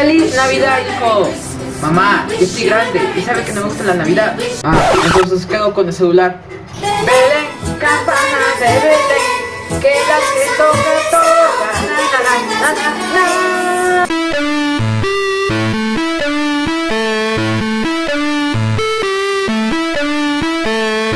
¡Feliz Navidad, hijo! Mamá, yo estoy grande y sabe que no me gusta la Navidad. Ah, entonces quedo con el celular? Belén, campana de que la que toca toca.